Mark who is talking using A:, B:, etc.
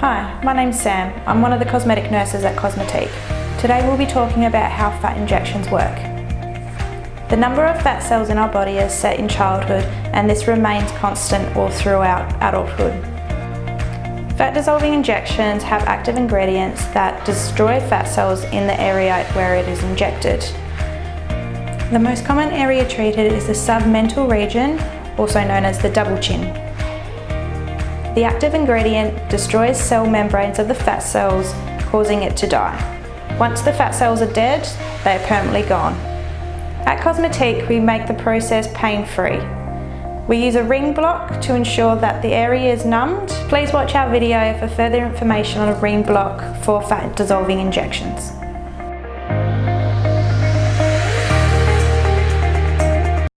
A: Hi, my name's Sam. I'm one of the cosmetic nurses at Cosmetique. Today we'll be talking about how fat injections work. The number of fat cells in our body is set in childhood and this remains constant all throughout adulthood. Fat dissolving injections have active ingredients that destroy fat cells in the area where it is injected. The most common area treated is the submental region, also known as the double chin. The active ingredient destroys cell membranes of the fat cells, causing it to die. Once the fat cells are dead, they are permanently gone. At Cosmetique, we make the process pain-free. We use a ring block to ensure that the area is numbed. Please watch our video for further information on a ring block for fat dissolving injections.